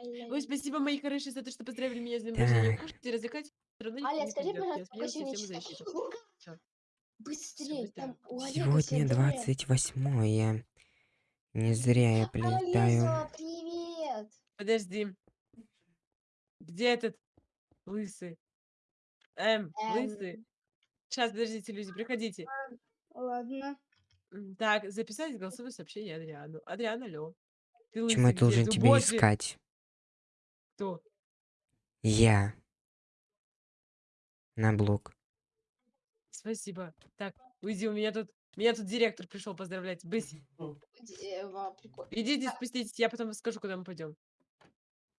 Ой, спасибо, мои хорошие, за то, что поздравили меня с днем рождения. Кушайте, развлекайтесь, Аля, скажи, пожалуйста, пока сегодня Быстрей, быстро. там у сегодня сегодня время. 28 Не зря я прилетаю. Алиса, привет! Подожди. Где этот лысый? Эм, лысый. Эм, Сейчас, подождите, люди, приходите. ладно. Так, записать голосовое сообщение Адриану. Адриан, алло. Ты Почему я лысый должен Ты тебя искать? Кто? Я. На блок. Спасибо. Так, уйди, у меня тут... Меня тут директор пришел поздравлять. Бысь, Дева, прикольно. идите, спуститесь, я потом скажу, куда мы пойдем.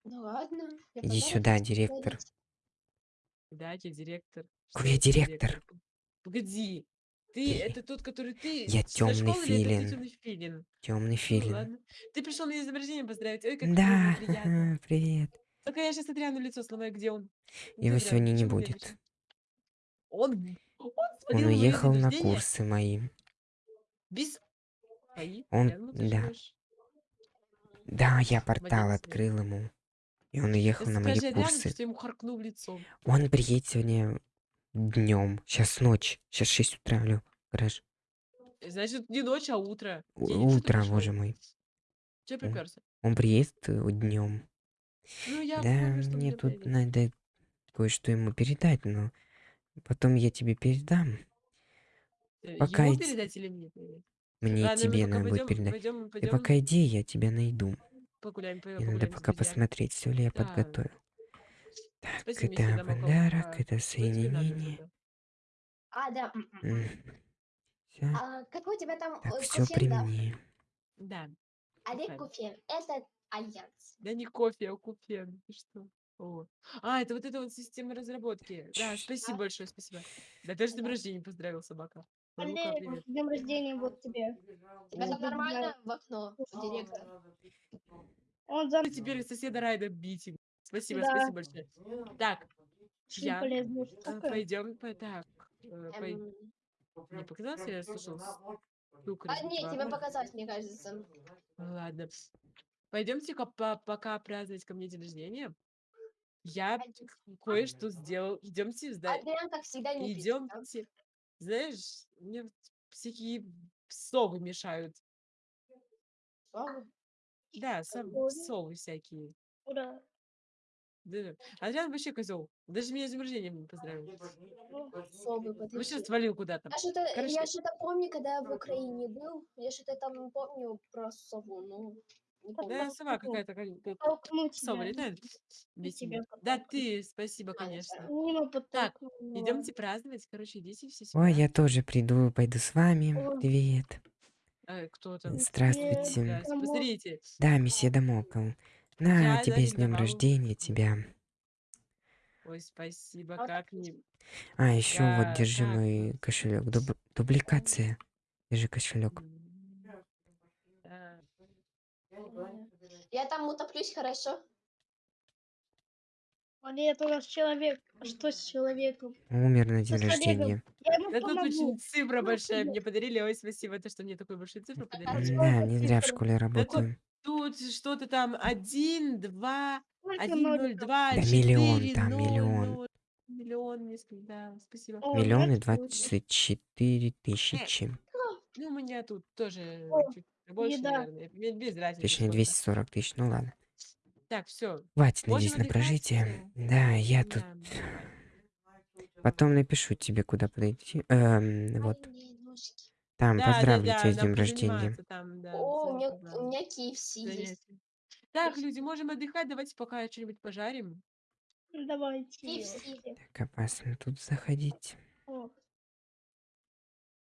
Ну ладно. Иди сюда, директор. подарить. Дайте, директор. Какой я за директор? Погоди. Ты, Ты- это тот, который ты Я темный филин. темный филин? Темный Ну филин. ладно. Ты пришел днем рождения поздравить. Ой, как Да, приятно. привет. Только я сейчас Адриану лицо сломаю. Где он? Его Адриан? сегодня не будет. Он, он Он на уехал на курсы мои. без... Он, ну ты да. Да, я портал открыл ему. И он уехал на мои курсы. что я ему харкну в лицо. Он приедет сегодня днем. Сейчас ночь. Сейчас 6 утра, алло. Гараж. Значит, не ночь, а утро. День Утро, боже мой. Че Он, приперся? он приедет днем. Ну, я Да, помню, что мне тут приедет. надо кое-что ему передать, но потом я тебе передам. Э, Пока Ему иди- передать или мне передать? Мне Ладно, мы тебе надо будет передать. пойдем, Ты пойдем пока иди, я тебя найду. погуляем, Мне надо погуляем с пока посмотреть, все ли я Да. подготовил. Так, Спасибо, это подарок, А, это надо соединение. А, да. Все. А какой у тебя там Так, э, все при мне. Да. Олег. Куфен. Это альянс. Да не кофе, а купен. Ты что? О. А, это вот эта вот система разработки. Да, спасибо большое, спасибо. Да, даже с днем рождения поздравил собака. Привет. с днем рождения вот тебе. Тебя там нормально в окно, директор? Он за Ну, Теперь соседа Райда бить. Спасибо, Да. спасибо большое. Так, очень я э, пойдем по так. э, Эм, Не показалось, я слушал стук А, нет, тебе показалось, мне кажется. Ладно. Пойдемте-ка по- пока праздновать ко мне день рождения. Я кое-что сделал. Идемте, да, Адриан, как всегда, не пишет, да? идемте. Знаешь, мне всякие совы мешают. Слава. Да, сов- Совы? совы всякие. Ура. Да. Адриан вообще козел. Даже меня с днем рождения не поздравил. Совы, Вообще подожди. свалил куда-то. Я что-то, Короче- я что-то помню, когда я в Украине был, я что-то там помню про сову, ну, помню. Да, сова какая-то, как- как Толкну сова тебя. летает. Весь тебя мир. Да ты, спасибо, Конечно. Мимо Так, подтолкнула. Идемте праздновать. Короче, идите все сюда. Ой, я тоже приду, пойду с вами. Ой. Привет. Э, кто там? Здравствуйте. Здрасте. Кому? Посмотрите. Да, месье Дамокл. На Я тебе с днем рождения тебя. Ой, спасибо, А как не... А, еще Да, вот держи так. мой кошелек. Дубликация. Держи кошелек. М, да. Я там утоплюсь, хорошо? Олег, у нас человек. А что с человеком? Умер на день рождения. Я ему Да тут помогу. очень цифра Ну, большая. Мне подарили. Ой, спасибо, то, что мне такую большую цифру подарили. Да, не зря в школе работаю. Тут что-то там один, два, один, ноль, два, Да миллион там, ноль, миллион. Миллион, несколько, да, спасибо. О, Миллион и двадцать четыре тысячи. Ну, у меня тут тоже О, чуть больше, еда. наверное. Мне без разницы. Точнее, сколько. 240 тысяч. Ну ладно. Так, все. Хватит, надеюсь, на прожитие. Да, я тут Да. потом напишу тебе, куда подойти. Эм, вот. Там Да, поздравлю да, тебя с да, днем рождения. Там, да, О, у меня, у меня KFC есть. Так, люди, можем отдыхать. Давайте пока что-нибудь пожарим. Ну, Давайте. KFC. Так опасно тут заходить. О.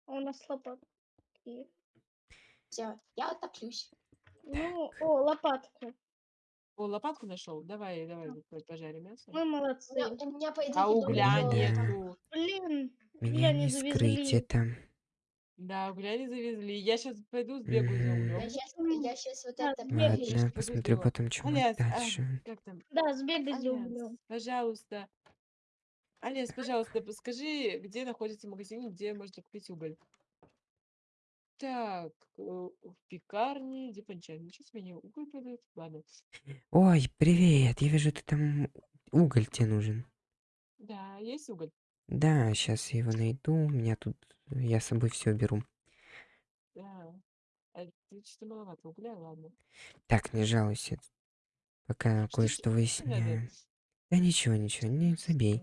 У нас лопатки. Все, я утоплюсь. Ну, о, лопатка. О, лопатку нашел. Давай, давай, пожарим мясо. Мы У молодцы. меня, у меня по идее, А угля нету. Блин, Меня не не скрыть завезли. это. Да, угля не завезли. Я сейчас пойду сбегаю за Мгм. углем. Я сейчас, я сейчас вот это. Ладно, Пойду посмотрю сбегаю. потом, что Аляс, а, дальше. как там? Да, сбегай за Аляс, углем. пожалуйста. Аляс, пожалуйста, скажи, где находится магазин, где можно купить уголь. Так, э, в пекарне, Дипанчан. Ничего себе, они уголь продают. Ладно. Ой, привет. Я вижу, ты там уголь тебе нужен. Да, есть уголь. Да, сейчас я его найду. У меня тут... Я с собой все беру. Да. А ты что-то маловато угля, ладно. Так, не жалуйся. Пока Что кое-что надо? выясняю. Да ничего, ничего, не забей.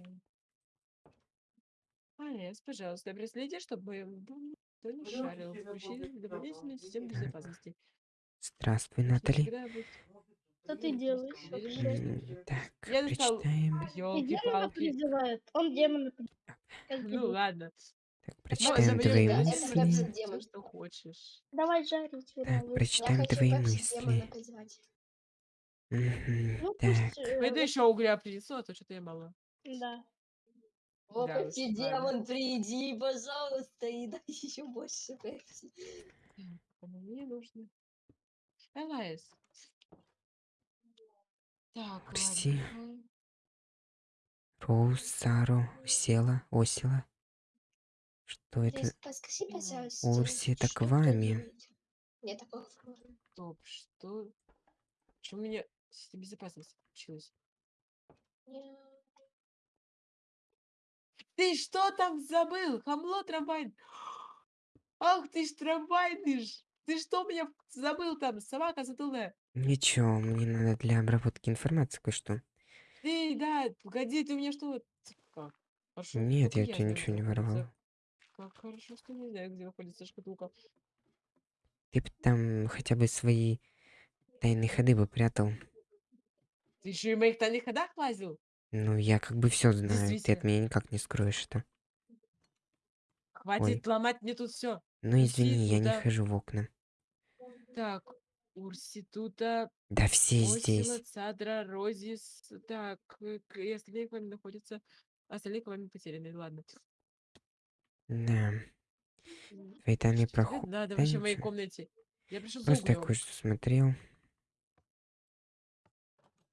Алес, пожалуйста, проследи, чтобы не шарил. Включи дополнительную систему безопасности. Здравствуй, Натали. Что ты делаешь Так, Я прочитаем. И демона елки-палки. призывает. Он демона Ну ладно. Так, прочитаем твои это мысли. что хочешь. Давай жарить. Так, прочитаем твои мысли. Ну Так, э, вот, еще угля принесу, а то что-то я мало. Да. О, Да ладно. демон, приди, пожалуйста, и дай еще больше пепси. Так, а мне нужно. Элайс. Так, Прости. ладно. Роуз, Саро, Села, Осела. Что это? Рис, Подскажи, М, пожалуйста, Урси, это что к вы вами. Нет такого формы. Стоп, что? Что у меня система безопасности включилась? Нет. Ты что там забыл? Хамло трамвай. Ах ты ж трамвайный ж. Ты что меня забыл там? Собака затылая. Ничего, мне надо для обработки информации кое-что. Ты, да, погоди, ты у меня что? Как? Хорошо, Нет, только я тебе ничего не воровал. Как хорошо, что не знаю, где находится шкатулка. Ты б там хотя бы свои тайные ходы бы прятал. Ты еще и в моих тайных ходах лазил? Ну, я как бы все знаю. Ты от меня никак не скроешь это. Хватит ломать мне тут все. Ну, извини, я не хожу в окна. Так, Урситута, Да все Осила, здесь. Цадра, Розис. Так, э, и остальные к вами находятся. Остальные к вами потеряны. Ладно. Да. Твои тебе проходы. надо Да вообще в моей комнате? Я пришел Просто я кое-что смотрел.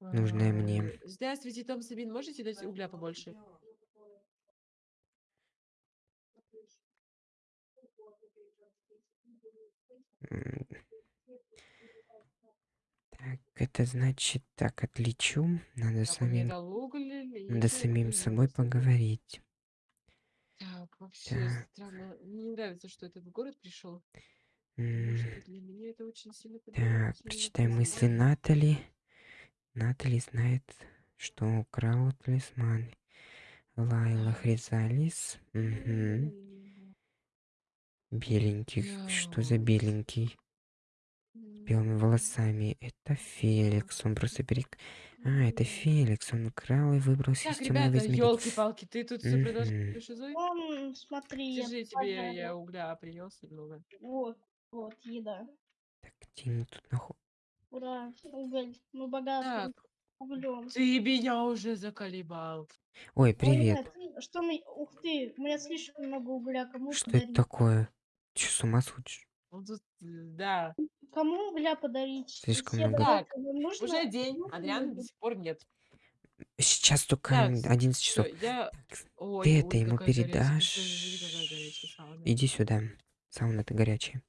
Нужное мне. А, Здравствуйте, Том Сабин. Можете дать угля побольше? Так, это значит, так, отличу. Надо Так, самим, уголь. надо самим уголь, собой поговорить. Так, вообще Так. странно. Мне не нравится, что этот город пришел. М, Потому что для меня это очень сильно Так, прочитай мысли. Натали. Натали знает, что украл талисман. Лайла Хризалис. Мгм. Беленький. Что за беленький? С белыми волосами. Это Феликс. Он просто перек... А, это Феликс. Он украл и выбрался из Так, темного ребята, измерения. елки-палки, ты тут все продолжаешь шизой? Он, смотри, я Держи, тебе я угля принес немного. Вот, вот, еда. Так, где они тут нахуй? Ура, уголь. Мы богаты Так, углем. ты меня уже заколебал. Ой, Ой, привет. нет, что мы... Ух ты, у меня слишком много угля. Кому Что это подарить? такое? Че, с ума сходишь? Он тут, э, да. Кому угля подарить? Слишком Все много. Так, нужно... Уже день, Адриана до сих пор нет. Сейчас только Так, 11 все, часов. я... Так, Ой, ты это ой, ему какая горячая, передашь. смотри, какая горячая сауна. Иди сюда. Сауна-то горячая.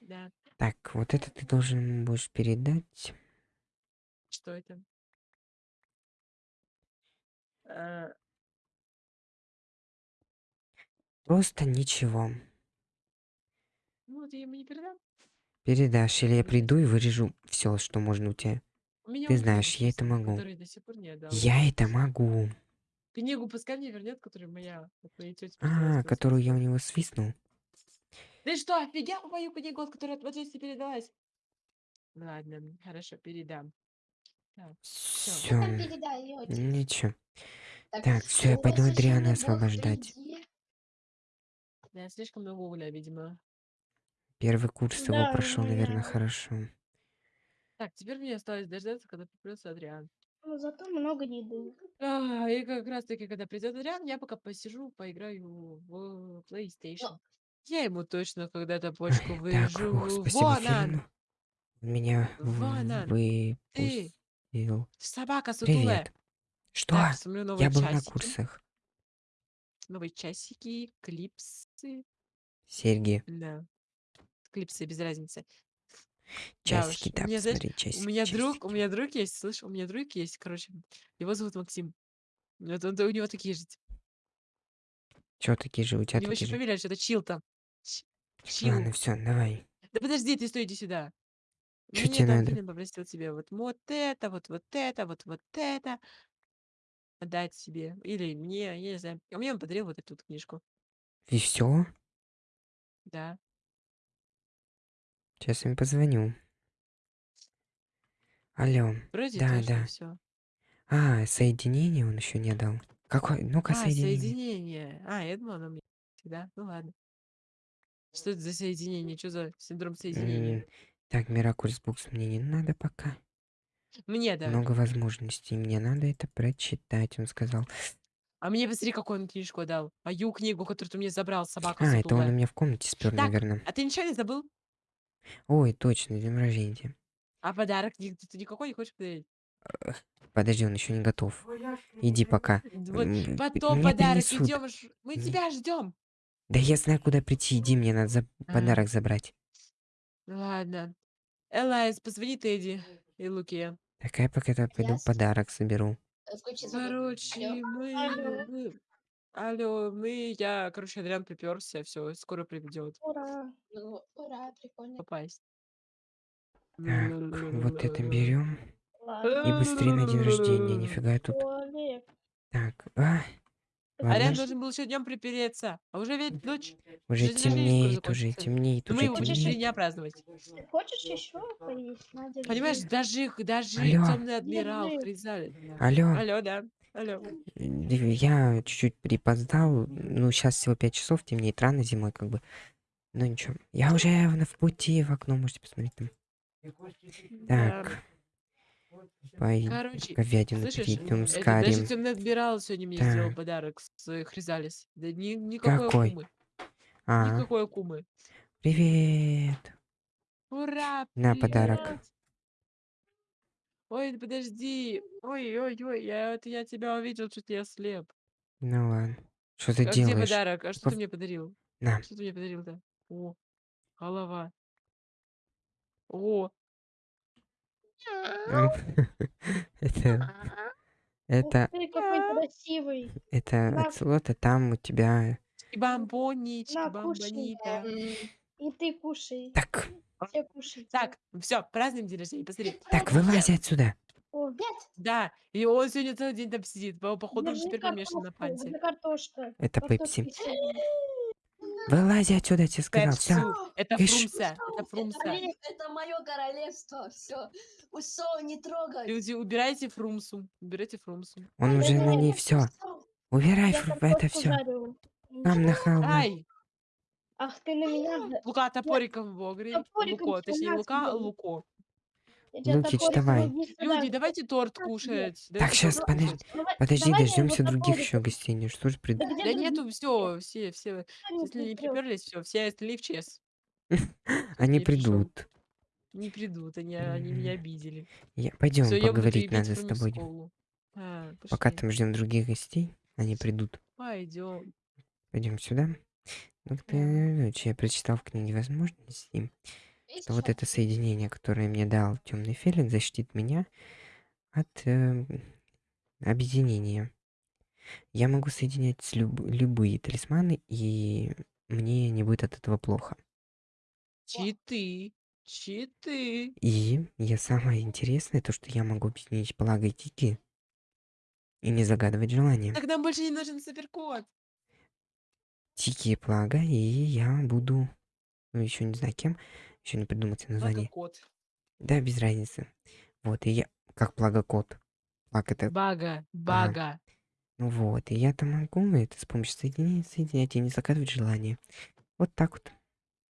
Да, Так, вот это ты должен будешь передать. что это? Э, Просто ничего. Ну, я ему не передам. Передашь, или я приду и вырежу все, что можно у тебя. У меня Ты знаешь, я это могу. который до сих пор не отдал. Я это могу. Книгу пускай мне вернет, которая моя А, которую я у него свистнул. Ты что, офигел мою книгу, от которой от матери передалась? Ладно, хорошо, передам. Так, Все. Ничего. Так, Так, все, я пойду Адриана освобождать. Да, слишком много угля, видимо. Первый курс его Да, прошел, ну наверное, я- хорошо. Так, теперь мне осталось дождаться, когда придется Адриан. Ну, зато много еды. А, и как раз таки, когда придет Адриан, я пока посижу, поиграю в PlayStation. Я ему точно когда-то почку так, выживу. Вон он! Меня Вон он! Ты! выпустил. Собака сутулая! Привет. Что? Так, смотрю новые Я был на часики. курсах. Новые часики, клипсы. Серьги. Да. клипсы, без разницы. Да Часики, уж. У да, меня, знаешь, посмотри, у часики, меня друг, у часики. меня друг есть, слышь, у меня друг есть, короче, его зовут Максим. Вот он, у него такие же, Чё такие же, у у тебя него еще такие же? фамилия что-то Чил Ч- Ладно, все, давай. Да подожди, ты стой, иди сюда. Чё Мне тебе там надо? Филин попросил тебе вот, вот это, вот, вот это, вот, вот это отдать себе. Или мне, я не знаю. А мне он подарил вот эту вот книжку. И все? Да. Сейчас им позвоню. Алло. Вроде Да, да. все. А, соединение он еще не дал. Какой? Ну-ка, А, соединение. соединение. А, я думала, оно мне всегда. Ну ладно. Что это за соединение? Что за синдром соединения? М, Так, Миракульс Букс мне не надо пока. Мне да. Много возможностей. Мне надо это прочитать, он сказал. А мне посмотри, какую он книжку дал. Мою книгу, которую ты мне забрал, собака А, это он у сутулая. меня в комнате спер, Так, наверное. а ты ничего не забыл? Ой, точно, день рождения. А подарок ни- ты никакой не хочешь подарить? Подожди, он еще не готов. Иди пока. Вот М, потом мне подарок принесут. идем. Мы тебя ждем. Да я знаю, куда прийти. Иди, мне надо за- А. подарок забрать. Ладно. Элайс, позвони Тедди и Луке. Так, я пока это пойду Ясно. подарок соберу. Э, Включи. Короче, Алло. мы, Алло. мы- Алло, мы, я, короче, Адриан приперся, все, скоро приведет Ура. Ну, ура, прикольно. попасть. Так, вот это берем. Ладно. И быстрее на день рождения. Нифига я тут. Туалет. Так, а, Ариан ладно. должен был еще днем припереться. А уже ведь ночь. Уже темнеет, уже темнеет, мы уже его будем три темнеет. дня праздновать. Ты хочешь еще поесть? Надя, Понимаешь, даже, их- даже Алло. темный адмирал Держи. Хризаль. Алло, Алло, да. Алло. д- я чуть-чуть припоздал. Ну, сейчас всего 5 часов, темнеет рано зимой, как бы. Ну ничего. Я уже в в пути, в окно можете посмотреть там. Да. Так. Пой... Короче, Говядину слышишь, перейдем с это карием. даже темный адмирал сегодня мне сделал Так. подарок с э, Хризалис. Да ни, никакой Какой? акумы. А, Никакой акумы. привет. Ура! На подарок. привет! Ой, подожди. Ой, ой, ой, я, это я тебя увидел, что я слеп. Ну ладно. Что ты А где делаешь? подарок? А что Пов- ты мне подарил? На. Что ты мне подарил-то? О, голова. О. М, Это... Это... Красивый. Это На. оцелот, а там у тебя... Кушай. бамбонита. М, И ты кушай. Так, Все кушайте. Так, все, празднуем день рождения, посмотри. так, вылазь отсюда. О, Да, и он сегодня целый день там сидит. По- Походу, он теперь помешан на панте. где картошка. Это Пепси. Вылазь отсюда, я тебе сказал. Все. Это фрумса. Это фрумса. это мое королевство. Все. Усо, не трогай. Люди, убирайте фрумсу. Убирайте фрумсу. Он уже на ней все. Убирай Я ф- это все. Нам на. Ай! Ах, ты на меня... за- Лука топориком в огре. Луко, точнее, Лука. Луко. Лукич, топориком давай. Люди, давайте торт кушать. Так, сейчас, торт подожди. Давай- Подожди, дождемся других еще гостей. Ну Что ж прид... Да нету, все, все, все. Не Если не приперлись, все, все остальные в ЧС. Они не придут. Не придут, они, они меня Мгм. обидели. Я... Пойдем, буду поговорить надо с тобой. А, Пока там ждем других гостей, они придут. Пойдем. Пойдем сюда. Ну, ты, я прочитал в книге возможностей, что вот это соединение, которое мне дал темный филин, защитит меня от э, объединения. Я могу соединять с люб- любые талисманы, и мне не будет от этого плохо. Читы. Читы. И я самое интересное, то, что я могу объединить благо и тики и не загадывать желания. Так нам больше не нужен суперкот. Тики и плага, и я буду, ну, еще не знаю кем, еще не придумать название. кот. Да, без разницы. Вот, и я, как плага кот. Плаг это, Бага. Бага. ну вот, и я там могу это с помощью соединения соединять и не загадывать желание. Вот так вот.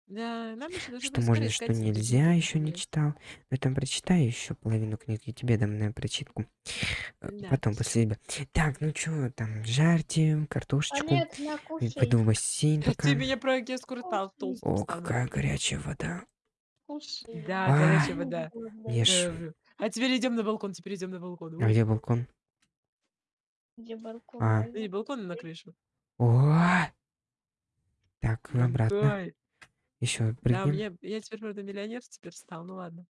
Да, нам еще Что можно, что нельзя, еще не читал. Но там прочитаю еще половину книги, тебе дам на прочитку. Э, Да. Потом, после себя. Так, ну что, там, жарьте картошечку. И кушай. пойду в бассейн Ты пока. меня про кескуру тал О, какая горячая вода. Кушай. Да, А. горячая вода. Ж- Да, А теперь идем на балкон, теперь идем на балкон. А где балкон? Где балкон? А. Не балкон, а на крышу. О! Так, обратно. Еще Да, у прыгнем. меня, я теперь, правда, миллионер теперь стал, ну ладно.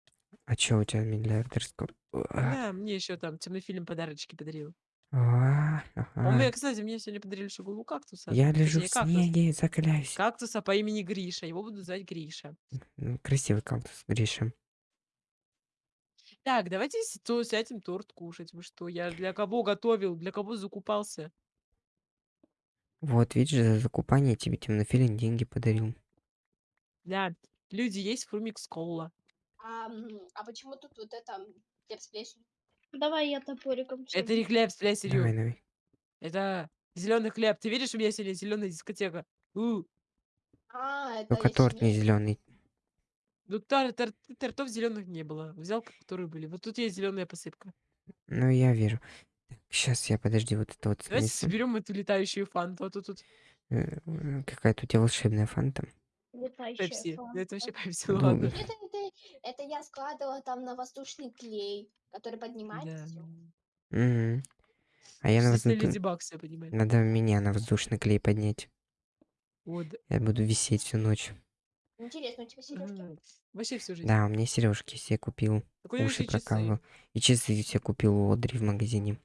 А чё у тебя миллиардерского? А, Да, мне еще там темный фильм подарочки подарил. а, Он ага. мне, кстати, мне сегодня подарили шагулу кактуса. Я лежу Точнее, в кактус. снеге, закаляюсь. Кактуса по имени Гриша. Его буду звать Гриша. Красивый кактус, Гриша. Так, давайте с- то сядем торт кушать. Вы что? Я для кого готовил? Для кого закупался? Вот, видишь, за закупание тебе темнофилин деньги подарил. Да, люди есть фрумикс кола. А, м, а почему тут вот это хлеб с плесенью? Давай я топориком. Это всё не хлеб с Давай, плесенью. давай. Это зеленый хлеб. Ты видишь, у меня сегодня зеленая дискотека. У, А, это Только я торт не зеленый. ну тор- тор- тортов зеленых не было. Взял, которые были. Вот тут есть зеленая посыпка. Ну, я вижу. Сейчас я, подожди, вот это вот Давайте соберем эту летающую фанту. А то тут Э, э, Какая-то у тебя волшебная фанта. Летающая пепси. Это вообще пепси, Ну, ладно. Это, это, это я складывала там на воздушный клей, который поднимается. Да. всё. Мгм. А я на Естественно, воздух- Леди Баг себя понимает. Надо меня на воздушный клей поднять. Вот. Я буду висеть всю ночь. Интересно, у тебя сережки? Вообще всю жизнь. Да, у меня сережки все купил. Так у него Уши часы. прокалывал. И часы все купил у Одри в магазине.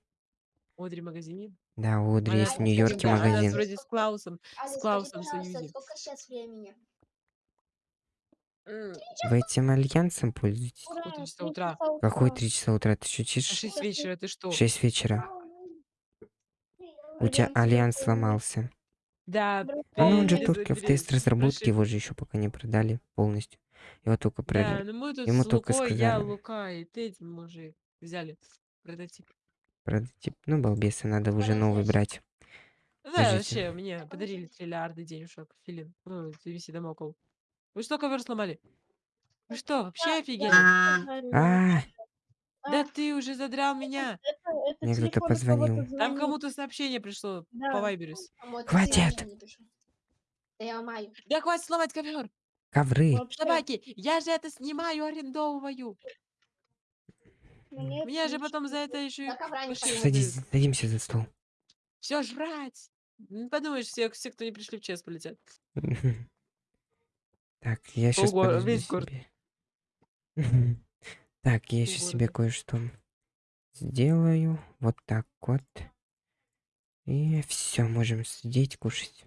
Одри в магазине. Да, у Одри Она- есть в Нью-Йорке Да, она магазин. вроде с Клаусом. Аля, скажи, Клаусом в пожалуйста, союзе. сколько сейчас времени? Вы этим альянсом пользуетесь? Ура, Какое число три утра? часа Какой утра. 3 часа утра? Ты А шутишь? 6 вечера ты что? 6 вечера. У тебя Альянс сломался. Да, А ну он же только в тест разработки, его же еще пока не продали полностью. Его только Да, продали. ну мы тут Ему с только Лукой, я, сказали. Лука и ты этим мужик взяли прототип. Прототип. Ну, балбесы, надо уже новый брать. Да, Подождите. вообще, мне подарили триллиарды денежек, филин. Ну, TVC Домокол. Вы что, ковер сломали? Вы что, вообще офигели? А, Да ты уже задрал меня. Мне кто-то позвонил. Там кому-то сообщение пришло по это Хватит! Да хватит сломать ковер. ковры. Собаки, я же это снимаю, арендовываю. мне Мне же потом за это еще. Садись, садимся за стол. Все жрать. Подумаешь, все, все, кто не пришли в час, полетят. Так, я сейчас Ого, весь город. себе. Так, я сейчас себе кое-что сделаю. Вот так вот. И все, можем сидеть, кушать.